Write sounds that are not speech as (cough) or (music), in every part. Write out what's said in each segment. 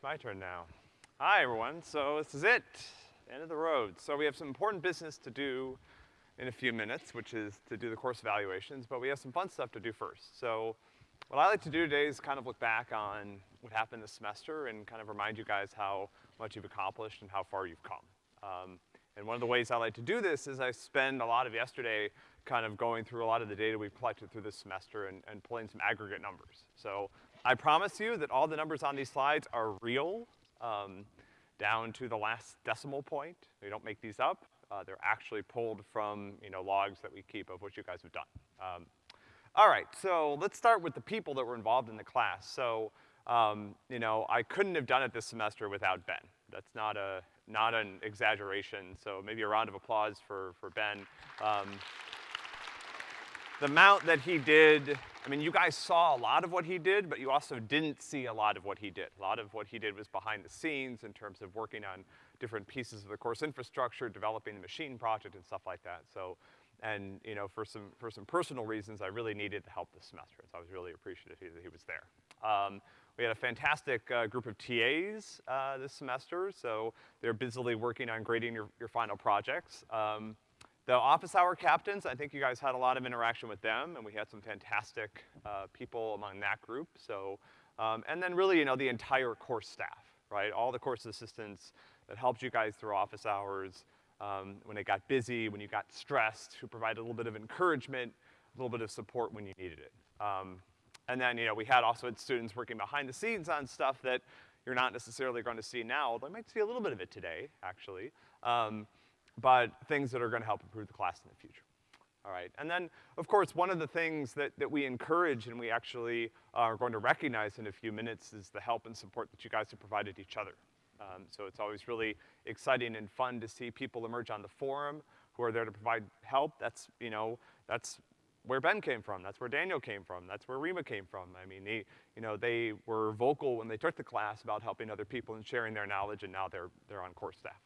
it's my turn now. Hi, everyone. So this is it, end of the road. So we have some important business to do in a few minutes, which is to do the course evaluations, but we have some fun stuff to do first. So what I like to do today is kind of look back on what happened this semester and kind of remind you guys how much you've accomplished and how far you've come. Um, and one of the ways I like to do this is I spend a lot of yesterday kind of going through a lot of the data we've collected through this semester and, and pulling some aggregate numbers. So I promise you that all the numbers on these slides are real, um, down to the last decimal point. We don't make these up. Uh, they're actually pulled from, you know, logs that we keep of what you guys have done. Um, all right, so let's start with the people that were involved in the class. So, um, you know, I couldn't have done it this semester without Ben. That's not a, not an exaggeration, so maybe a round of applause for, for Ben. Um, the amount that he did, I mean, you guys saw a lot of what he did, but you also didn't see a lot of what he did. A lot of what he did was behind the scenes in terms of working on different pieces of the course infrastructure, developing the machine project and stuff like that. So, and, you know, for some, for some personal reasons, I really needed the help this semester, so I was really appreciative that he was there. Um, we had a fantastic uh, group of TAs uh, this semester, so they're busily working on grading your, your final projects. Um, the office hour captains, I think you guys had a lot of interaction with them, and we had some fantastic uh, people among that group, so, um, and then really, you know, the entire course staff, right? All the course assistants that helped you guys through office hours, um, when it got busy, when you got stressed, who provided a little bit of encouragement, a little bit of support when you needed it. Um, and then, you know, we had also had students working behind the scenes on stuff that you're not necessarily going to see now, although you might see a little bit of it today, actually. Um, but things that are gonna help improve the class in the future. All right, and then, of course, one of the things that, that we encourage and we actually are going to recognize in a few minutes is the help and support that you guys have provided each other. Um, so it's always really exciting and fun to see people emerge on the forum who are there to provide help. That's, you know, that's where Ben came from, that's where Daniel came from, that's where Rima came from. I mean, they, you know, they were vocal when they took the class about helping other people and sharing their knowledge, and now they're, they're on course staff.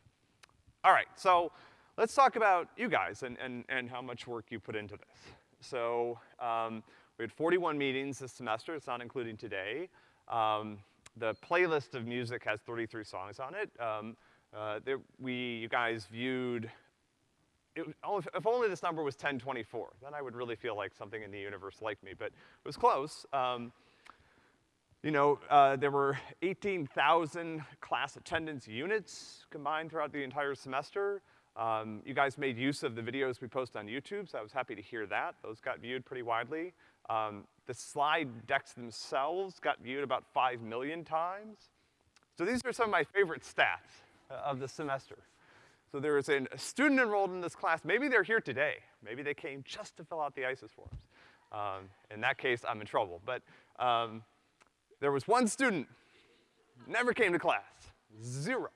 All right, so let's talk about you guys and, and, and how much work you put into this. So, um, we had 41 meetings this semester, it's not including today. Um, the playlist of music has 33 songs on it. Um, uh, there, we, you guys viewed, it, if only this number was 1024, then I would really feel like something in the universe liked me, but it was close. Um, you know, uh, there were 18,000 class attendance units combined throughout the entire semester. Um, you guys made use of the videos we post on YouTube, so I was happy to hear that. Those got viewed pretty widely. Um, the slide decks themselves got viewed about five million times. So these are some of my favorite stats uh, of the semester. So there is a student enrolled in this class, maybe they're here today. Maybe they came just to fill out the ICES forms. Um, in that case, I'm in trouble. But um, there was one student, never came to class, zero.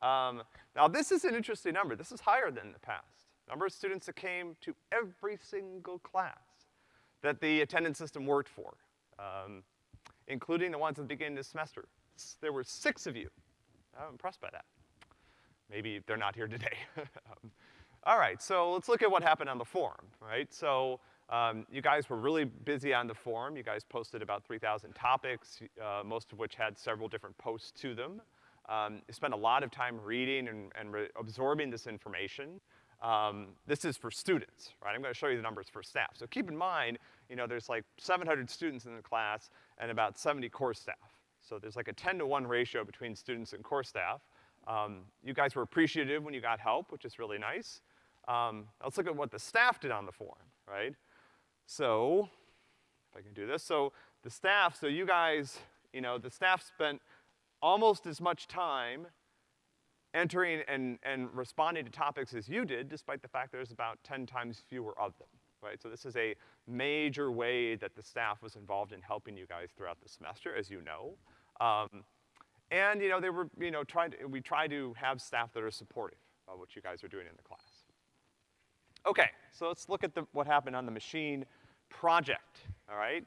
Um, now this is an interesting number. This is higher than the past. Number of students that came to every single class that the attendance system worked for, um, including the ones at the beginning of the semester. There were six of you. I'm impressed by that. Maybe they're not here today. (laughs) um, all right, so let's look at what happened on the forum, right? So um, you guys were really busy on the forum. You guys posted about 3,000 topics, uh, most of which had several different posts to them. Um, you spent a lot of time reading and, and absorbing this information. Um, this is for students, right? I'm gonna show you the numbers for staff. So keep in mind, you know, there's like 700 students in the class and about 70 core staff. So there's like a 10 to 1 ratio between students and core staff. Um, you guys were appreciative when you got help, which is really nice. Um, let's look at what the staff did on the forum, right? So, if I can do this, so the staff, so you guys, you know, the staff spent almost as much time entering and, and responding to topics as you did, despite the fact there's about 10 times fewer of them, right? So this is a major way that the staff was involved in helping you guys throughout the semester, as you know. Um, and, you know, they were, you know, trying to, we try to have staff that are supportive of what you guys are doing in the class. Okay, so let's look at the, what happened on the machine project, all right?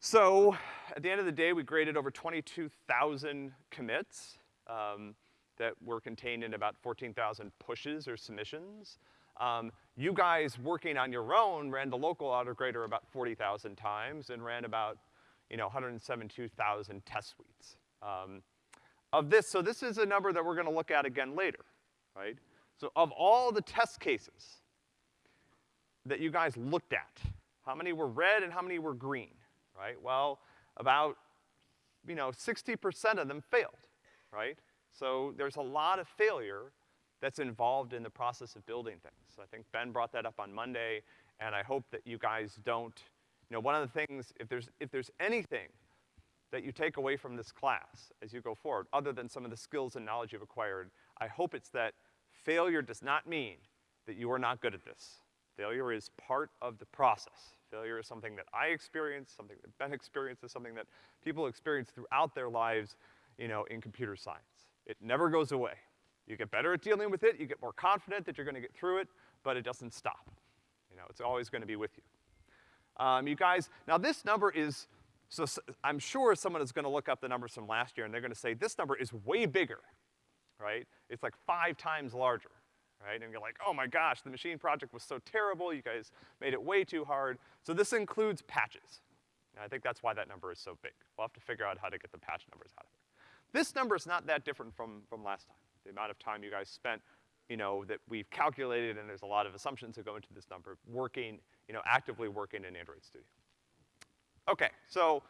So, at the end of the day, we graded over 22,000 commits um, that were contained in about 14,000 pushes or submissions. Um, you guys working on your own ran the local autograder about 40,000 times and ran about, you know, 172,000 test suites. Um, of this, so this is a number that we're gonna look at again later, right? So of all the test cases that you guys looked at, how many were red and how many were green, right? Well, about, you know, 60% of them failed, right? So there's a lot of failure that's involved in the process of building things. I think Ben brought that up on Monday, and I hope that you guys don't, you know, one of the things, if there's, if there's anything that you take away from this class as you go forward, other than some of the skills and knowledge you've acquired, I hope it's that failure does not mean that you are not good at this. Failure is part of the process. Failure is something that I experience, something that Ben (laughs) experiences, something that people experience throughout their lives, you know, in computer science. It never goes away. You get better at dealing with it, you get more confident that you're gonna get through it, but it doesn't stop. You know, it's always gonna be with you. Um, you guys, now this number is, so I'm sure someone is gonna look up the numbers from last year and they're gonna say, this number is way bigger, right? It's like five times larger, right? And you're like, oh my gosh, the machine project was so terrible, you guys made it way too hard. So this includes patches. And I think that's why that number is so big. We'll have to figure out how to get the patch numbers out of it. This number is not that different from, from last time the amount of time you guys spent, you know, that we've calculated, and there's a lot of assumptions that go into this number, working, you know, actively working in Android Studio. Okay, so,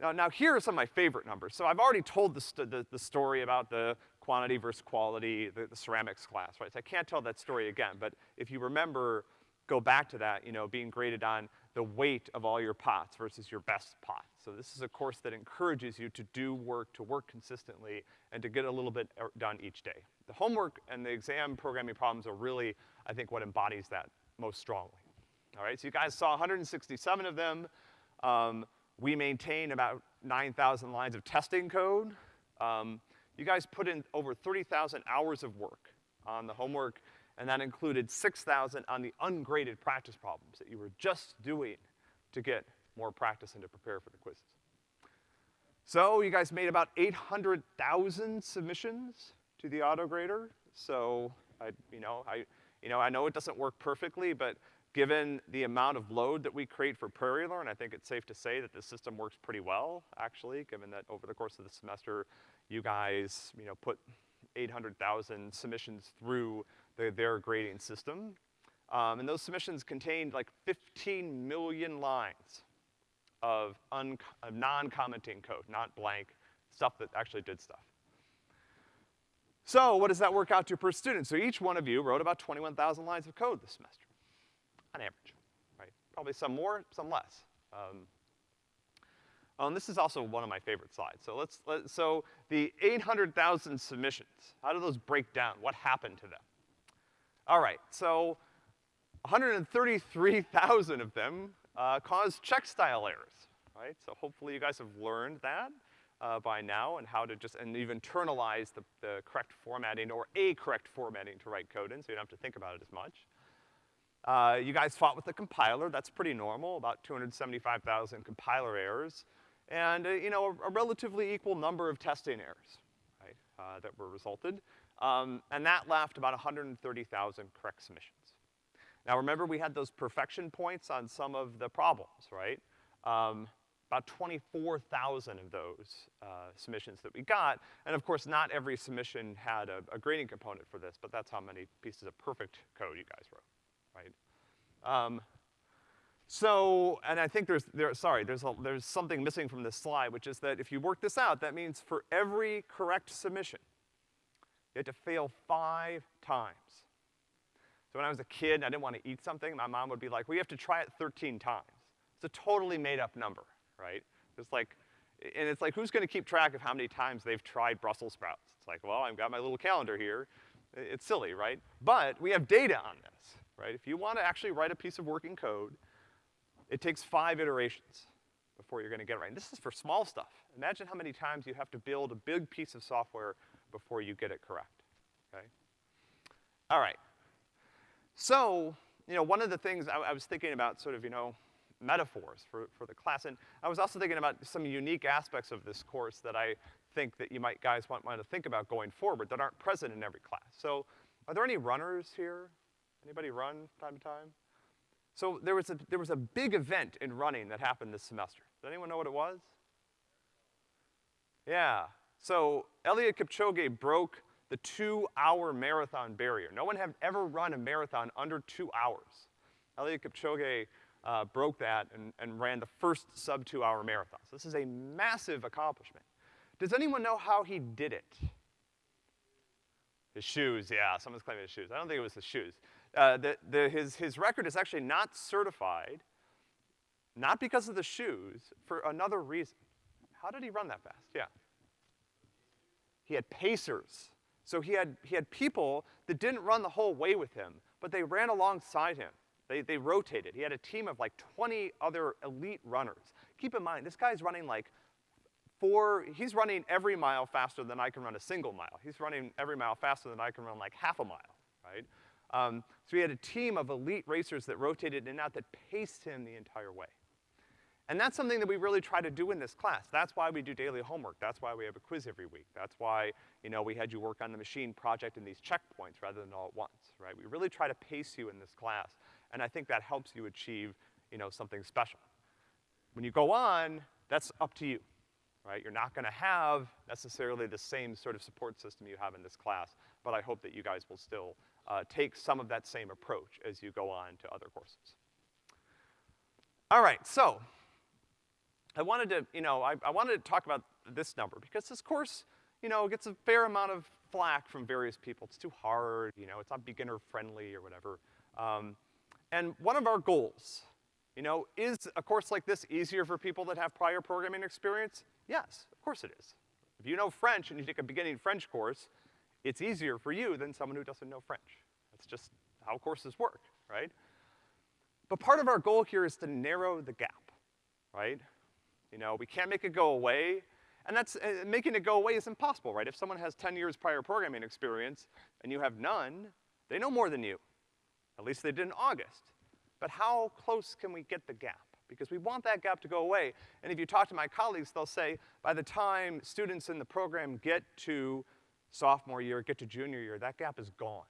now, now here are some of my favorite numbers. So I've already told the, the, the story about the quantity versus quality, the, the ceramics class, right? So I can't tell that story again, but if you remember, go back to that, you know, being graded on the weight of all your pots versus your best pot. So this is a course that encourages you to do work, to work consistently, and to get a little bit er, done each day. The homework and the exam programming problems are really, I think, what embodies that most strongly. All right, so you guys saw 167 of them. Um, we maintain about 9,000 lines of testing code. Um, you guys put in over 30,000 hours of work on the homework and that included 6,000 on the ungraded practice problems that you were just doing to get more practice and to prepare for the quizzes. So you guys made about 800,000 submissions to the autograder. So I, you know, I, you know, I know it doesn't work perfectly, but given the amount of load that we create for PrairieLearn, I think it's safe to say that the system works pretty well, actually, given that over the course of the semester, you guys, you know, put 800,000 submissions through the, their grading system. Um, and those submissions contained like 15 million lines of, of non-commenting code, not blank, stuff that actually did stuff. So what does that work out to per student? So each one of you wrote about 21,000 lines of code this semester, on average, right? Probably some more, some less. Um, and this is also one of my favorite slides. So let's, let, so the 800,000 submissions, how do those break down? What happened to them? All right, so 133,000 of them uh, cause check style errors, right? So hopefully you guys have learned that uh, by now and how to just, and you've internalized the, the correct formatting or a correct formatting to write code in so you don't have to think about it as much. Uh, you guys fought with the compiler, that's pretty normal, about 275,000 compiler errors, and, uh, you know, a, a, relatively equal number of testing errors, right, uh, that were resulted. Um, and that left about 130,000 correct submissions. Now remember we had those perfection points on some of the problems, right? Um, about 24,000 of those uh, submissions that we got. And of course, not every submission had a, a, grading component for this, but that's how many pieces of perfect code you guys wrote, right? Um, so, and I think there's, there, sorry, there's, a, there's something missing from this slide, which is that if you work this out, that means for every correct submission, you had to fail five times. So when I was a kid and I didn't want to eat something, my mom would be like, well, you have to try it 13 times. It's a totally made up number, right? It's like, and it's like, who's gonna keep track of how many times they've tried Brussels sprouts? It's like, well, I've got my little calendar here. It's silly, right? But we have data on this, right? If you wanna actually write a piece of working code, it takes five iterations before you're gonna get it right. And this is for small stuff. Imagine how many times you have to build a big piece of software before you get it correct, okay? All right. So, you know, one of the things I, I was thinking about sort of, you know, metaphors for, for the class, and I was also thinking about some unique aspects of this course that I think that you might, guys might want to think about going forward that aren't present in every class. So, are there any runners here? Anybody run time to time? So there was a, there was a big event in running that happened this semester. Does anyone know what it was? Yeah. So Eliud Kipchoge broke the two-hour marathon barrier. No one had ever run a marathon under two hours. Eliud Kipchoge uh, broke that and, and ran the first sub-two-hour marathon. So this is a massive accomplishment. Does anyone know how he did it? His shoes, yeah, someone's claiming his shoes. I don't think it was his shoes. Uh, the, the, his, his record is actually not certified, not because of the shoes, for another reason. How did he run that fast? Yeah. He had pacers. So he had, he had people that didn't run the whole way with him, but they ran alongside him. They, they rotated. He had a team of like 20 other elite runners. Keep in mind, this guy's running like four, he's running every mile faster than I can run a single mile. He's running every mile faster than I can run like half a mile, right? Um, so he had a team of elite racers that rotated in and out that paced him the entire way. And that's something that we really try to do in this class. That's why we do daily homework. That's why we have a quiz every week. That's why, you know, we had you work on the machine project and these checkpoints rather than all at once, right? We really try to pace you in this class, and I think that helps you achieve, you know, something special. When you go on, that's up to you, right? You're not gonna have necessarily the same sort of support system you have in this class, but I hope that you guys will still uh, take some of that same approach as you go on to other courses. All right, so I wanted to, you know, I, I wanted to talk about this number because this course, you know, gets a fair amount of flack from various people. It's too hard, you know, it's not beginner friendly or whatever. Um, and one of our goals, you know, is a course like this easier for people that have prior programming experience? Yes, of course it is. If you know French and you take a beginning French course, it's easier for you than someone who doesn't know French. That's just how courses work, right? But part of our goal here is to narrow the gap, right? You know, we can't make it go away, and that's, uh, making it go away is impossible, right? If someone has 10 years prior programming experience and you have none, they know more than you. At least they did in August. But how close can we get the gap? Because we want that gap to go away. And if you talk to my colleagues, they'll say, by the time students in the program get to sophomore year, get to junior year, that gap is gone,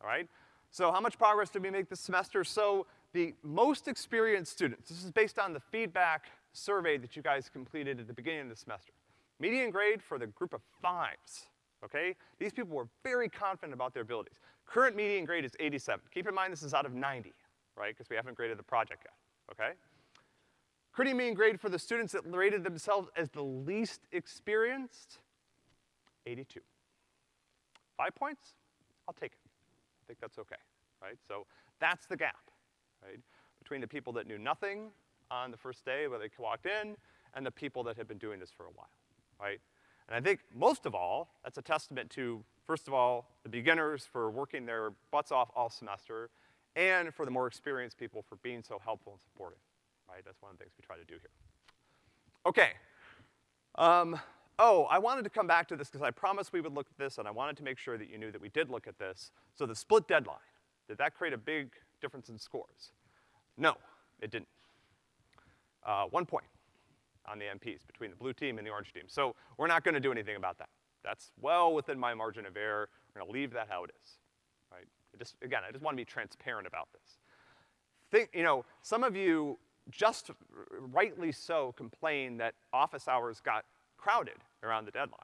all right? So how much progress did we make this semester? So the most experienced students, this is based on the feedback survey that you guys completed at the beginning of the semester. Median grade for the group of fives, okay? These people were very confident about their abilities. Current median grade is 87. Keep in mind this is out of 90, right? Because we haven't graded the project yet, okay? Current median grade for the students that rated themselves as the least experienced, 82. Five points? I'll take it. I think that's okay, right? So that's the gap, right? Between the people that knew nothing on the first day where they walked in and the people that had been doing this for a while, right? And I think most of all, that's a testament to, first of all, the beginners for working their butts off all semester, and for the more experienced people for being so helpful and supportive, right? That's one of the things we try to do here. Okay. Um, oh, I wanted to come back to this because I promised we would look at this and I wanted to make sure that you knew that we did look at this. So the split deadline, did that create a big difference in scores? No, it didn't uh, one point on the MPs between the blue team and the orange team. So we're not gonna do anything about that. That's well within my margin of error. We're gonna leave that how it is, right? I just, again, I just wanna be transparent about this. Think, you know, some of you just rightly so complain that office hours got crowded around the deadline.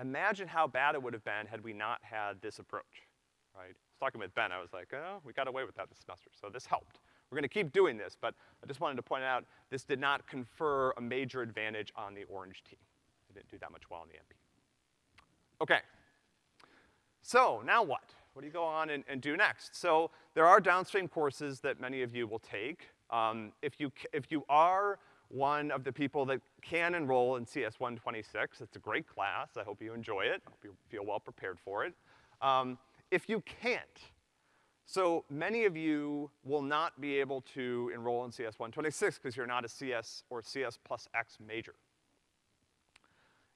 Imagine how bad it would have been had we not had this approach, right? I was talking with Ben, I was like, oh, we got away with that this semester, so this helped. We're gonna keep doing this, but I just wanted to point out this did not confer a major advantage on the orange team. They didn't do that much well in the MP. Okay. So, now what? What do you go on and, and do next? So, there are downstream courses that many of you will take. Um, if you, if you are one of the people that can enroll in CS 126, it's a great class. I hope you enjoy it. I hope you feel well prepared for it. Um, if you can't, so many of you will not be able to enroll in CS 126 because you're not a CS or CS plus X major.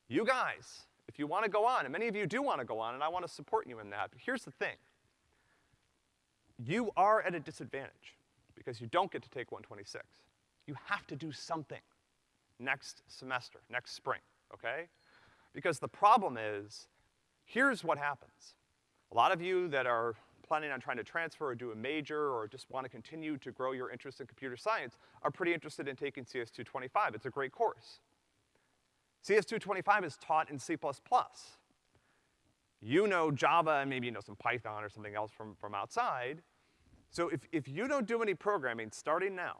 You guys, if you wanna go on, and many of you do wanna go on, and I wanna support you in that, but here's the thing. You are at a disadvantage because you don't get to take 126. You have to do something next semester, next spring, okay? Because the problem is, here's what happens. A lot of you that are planning on trying to transfer or do a major or just want to continue to grow your interest in computer science are pretty interested in taking CS225. It's a great course. CS225 is taught in C++. You know Java and maybe you know some Python or something else from, from outside. So if, if you don't do any programming starting now,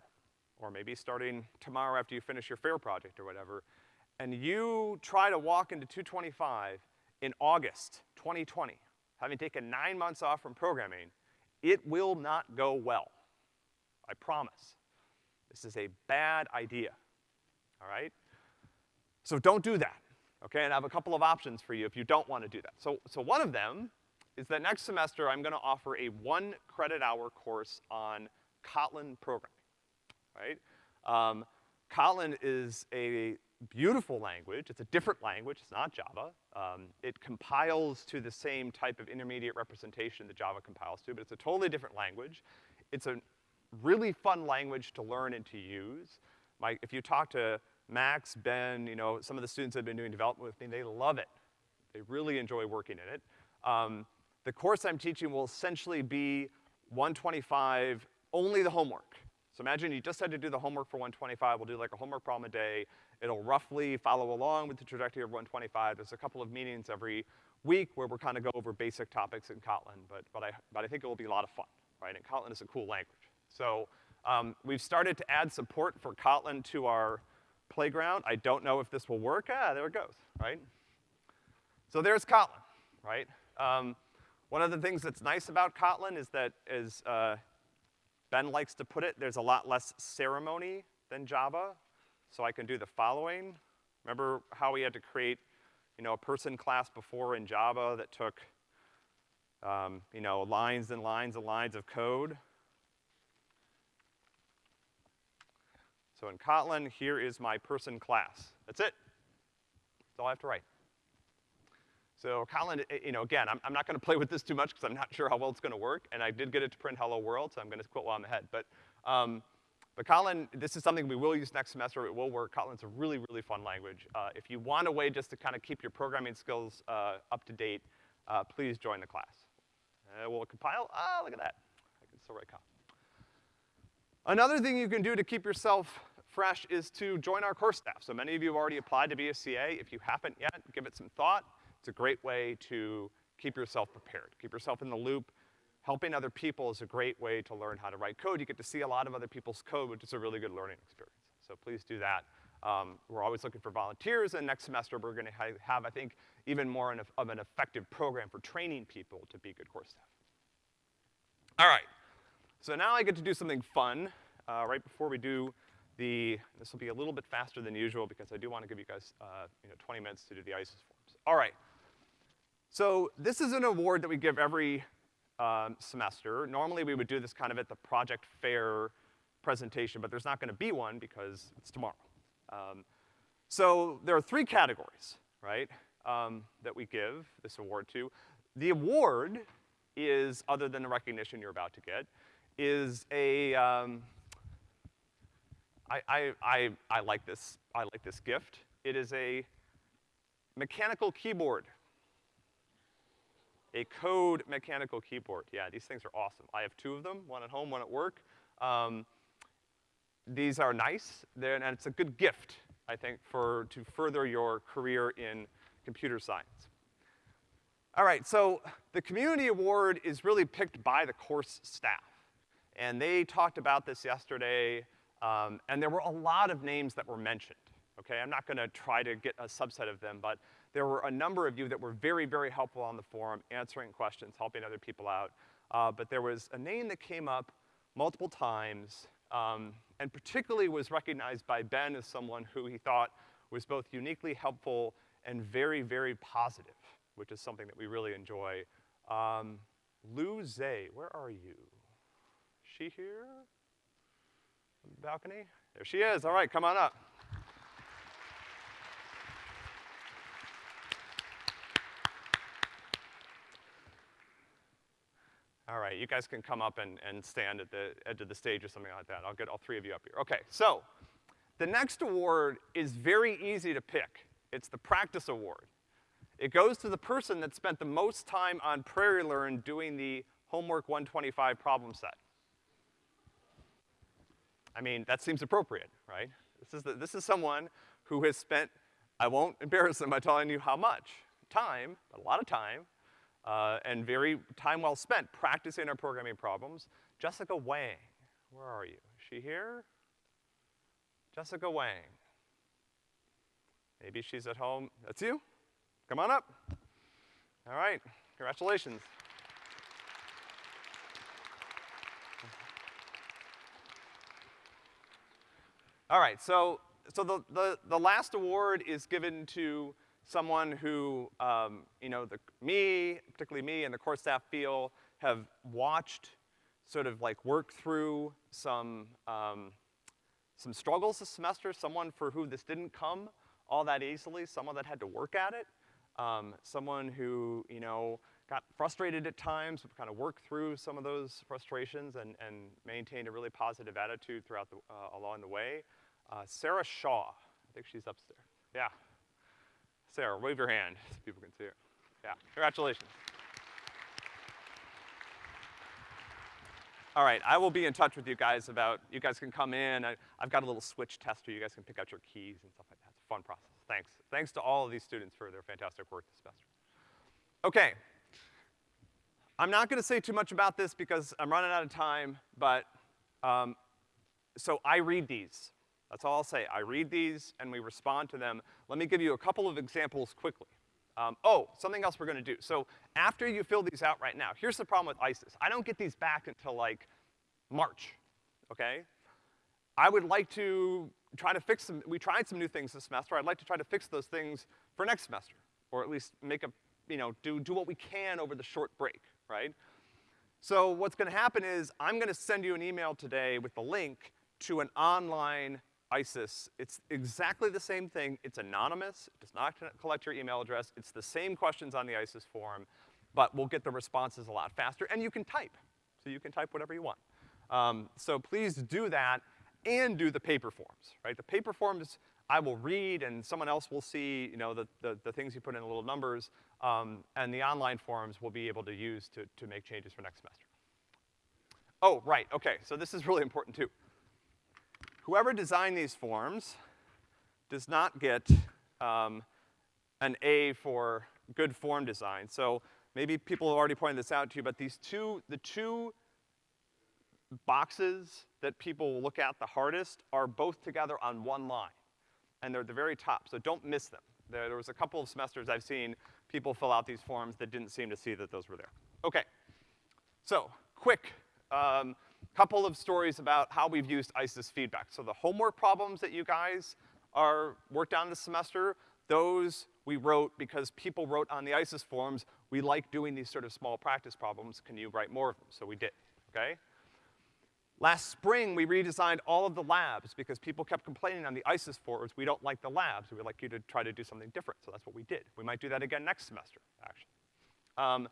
or maybe starting tomorrow after you finish your FAIR project or whatever, and you try to walk into 225 in August 2020, having taken nine months off from programming, it will not go well. I promise. This is a bad idea, all right? So don't do that, okay? And I have a couple of options for you if you don't want to do that. So, so one of them is that next semester I'm gonna offer a one credit hour course on Kotlin programming, right? Um, Kotlin is a beautiful language. It's a different language. It's not Java. Um, it compiles to the same type of intermediate representation that Java compiles to, but it's a totally different language. It's a really fun language to learn and to use. My, if you talk to Max, Ben, you know, some of the students that have been doing development with me, they love it. They really enjoy working in it. Um, the course I'm teaching will essentially be 125, only the homework. So imagine you just had to do the homework for 125, we'll do like a homework problem a day. It'll roughly follow along with the trajectory of 125. There's a couple of meetings every week where we're kind of go over basic topics in Kotlin, but, but, I, but I think it will be a lot of fun, right? And Kotlin is a cool language. So um, we've started to add support for Kotlin to our playground. I don't know if this will work. Ah, there it goes, right? So there's Kotlin, right? Um, one of the things that's nice about Kotlin is that, is, uh, Ben likes to put it, there's a lot less ceremony than Java. So I can do the following. Remember how we had to create, you know, a person class before in Java that took, um, you know, lines and lines and lines of code? So in Kotlin, here is my person class. That's it. That's all I have to write. So Kotlin, eh, you know, again, I'm, I'm not gonna (laughs) play with this too much because I'm not sure how well it's gonna work, and I did get it to print hello world, so I'm gonna quit while I'm ahead. But, um, but Kotlin, this is something we will use next semester, it will work. Kotlin's a really, really fun language. Uh, if you want a way just to kind of keep your programming skills uh, up to date, uh, please join the class. Uh, will it compile? Ah, look at that. I can still write Kotlin. Another thing you can do to keep yourself fresh is to join our course staff. So many of you have already applied to be a CA. If you haven't yet, give it some thought. It's a great way to keep yourself prepared, keep yourself in the loop. Helping other people is a great way to learn how to write code. You get to see a lot of other people's code, which is a really good learning experience. So please do that. Um, we're always looking for volunteers, and next semester we're gonna ha have, I think, even more of an effective program for training people to be good course staff. All right, so now I get to do something fun, uh, right before we do the, this will be a little bit faster than usual because I do want to give you guys, uh, you know, 20 minutes to do the ICES forms. All right. So this is an award that we give every um, semester. Normally we would do this kind of at the project fair presentation, but there's not gonna be one because it's tomorrow. Um, so there are three categories, right, um, that we give this award to. The award is, other than the recognition you're about to get, is a, um, I, I, I, I like this, I like this gift. It is a mechanical keyboard. A code mechanical keyboard. Yeah, these things are awesome. I have two of them, one at home, one at work. Um, these are nice, and it's a good gift, I think, for, to further your career in computer science. All right, so the community award is really picked by the course staff. And they talked about this yesterday um, and there were a lot of names that were mentioned, okay? I'm not gonna try to get a subset of them, but there were a number of you that were very, very helpful on the forum, answering questions, helping other people out. Uh, but there was a name that came up multiple times, um, and particularly was recognized by Ben as someone who he thought was both uniquely helpful and very, very positive, which is something that we really enjoy. Um, Lou Zay, where are you? Is she here? Balcony? There she is. All right, come on up. All right, you guys can come up and, and stand at the edge of the stage or something like that. I'll get all three of you up here. Okay, so the next award is very easy to pick. It's the practice award. It goes to the person that spent the most time on PrairieLearn doing the homework 125 problem set. I mean, that seems appropriate, right? This is, the, this is someone who has spent I won't (laughs) embarrass them by telling you how much. Time, but a lot of time, uh, and very time well spent practicing our programming problems. Jessica Wang, where are you? Is she here? Jessica Wang. Maybe she's at home. That's you? Come on up. All right, congratulations. All right, so, so the, the, the last award is given to someone who, um, you know, the, me, particularly me and the core staff feel have watched sort of like work through some, um, some struggles this semester, someone for who this didn't come all that easily, someone that had to work at it, um, someone who, you know, got frustrated at times, but kind of worked through some of those frustrations and, and maintained a really positive attitude throughout the, uh, along the way. Uh, Sarah Shaw, I think she's upstairs. Yeah. Sarah, wave your hand so people can see it. Yeah, congratulations. All right, I will be in touch with you guys about, you guys can come in, I, have got a little switch tester, you guys can pick out your keys and stuff like that. It's a fun process. Thanks. Thanks to all of these students for their fantastic work this semester. Okay. I'm not gonna say too much about this because I'm running out of time, but, um, so I read these. That's all I'll say. I read these and we respond to them. Let me give you a couple of examples quickly. Um, oh, something else we're gonna do. So after you fill these out right now, here's the problem with ICES. I don't get these back until like March, okay? I would like to try to fix some, we tried some new things this semester. I'd like to try to fix those things for next semester, or at least make a, you know, do, do what we can over the short break, right? So what's gonna happen is I'm gonna send you an email today with the link to an online ICES. It's exactly the same thing. It's anonymous. It does not collect your email address. It's the same questions on the ICES form, but we'll get the responses a lot faster, and you can type. So you can type whatever you want. Um, so please do that and do the paper forms, right? The paper forms I will read and someone else will see, you know, the, the, the things you put in the little numbers, um, and the online forms we'll be able to use to, to make changes for next semester. Oh, right, okay, so this is really important too. Whoever designed these forms does not get um, an A for good form design. So maybe people have already pointed this out to you, but these two, the two boxes that people look at the hardest are both together on one line. And they're at the very top, so don't miss them. There, there was a couple of semesters I've seen people fill out these forms that didn't seem to see that those were there. Okay. So, quick, um, couple of stories about how we've used ICES feedback. So the homework problems that you guys are worked on this semester, those we wrote because people wrote on the ICES forums, we like doing these sort of small practice problems, can you write more of them? So we did, okay? Last spring, we redesigned all of the labs because people kept complaining on the ICES forums, we don't like the labs, we'd like you to try to do something different, so that's what we did. We might do that again next semester, actually. Um,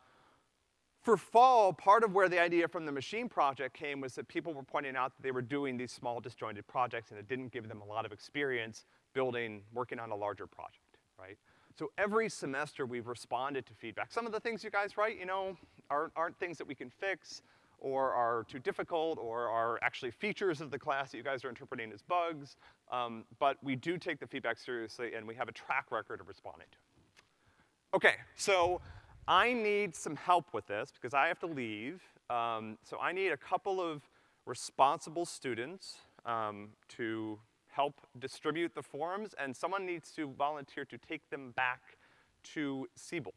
for fall, part of where the idea from the machine project came was that people were pointing out that they were doing these small disjointed projects and it didn't give them a lot of experience building, working on a larger project, right? So every semester we've responded to feedback. Some of the things you guys write, you know, aren't, aren't things that we can fix or are too difficult or are actually features of the class that you guys are interpreting as bugs. Um, but we do take the feedback seriously and we have a track record of responding to it. Okay, so I need some help with this because I have to leave. Um, so I need a couple of responsible students um, to help distribute the forms, and someone needs to volunteer to take them back to Siebel.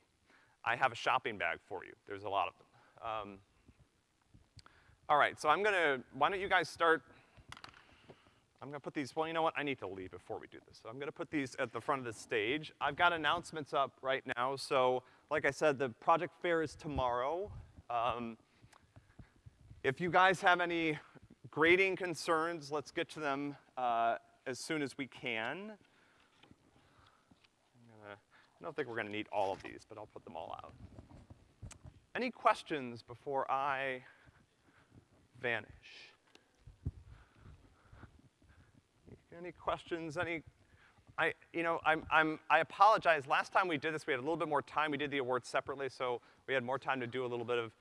I have a shopping bag for you. There's a lot of them. Um, all right, so I'm gonna, why don't you guys start, I'm gonna put these, well, you know what, I need to leave before we do this. So I'm gonna put these at the front of the stage. I've got announcements up right now, so like I said, the project fair is tomorrow. Um, if you guys have any grading concerns, let's get to them uh, as soon as we can. Gonna, I don't think we're gonna need all of these, but I'll put them all out. Any questions before I vanish? Any questions, any I, you know, I'm, I'm, I apologize. Last time we did this, we had a little bit more time. We did the awards separately, so we had more time to do a little bit of,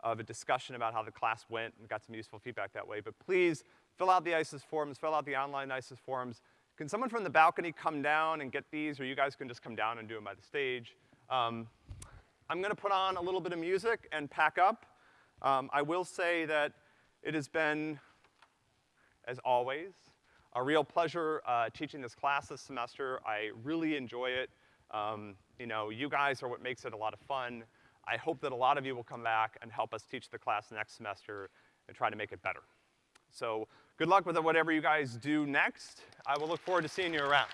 of a discussion about how the class went and got some useful feedback that way. But please, fill out the ICES forms, fill out the online ICES forms, can someone from the balcony come down and get these, or you guys can just come down and do them by the stage? Um, I'm gonna put on a little bit of music and pack up. Um, I will say that it has been, as always, a real pleasure uh, teaching this class this semester. I really enjoy it. Um, you know, you guys are what makes it a lot of fun. I hope that a lot of you will come back and help us teach the class next semester and try to make it better. So good luck with whatever you guys do next. I will look forward to seeing you around.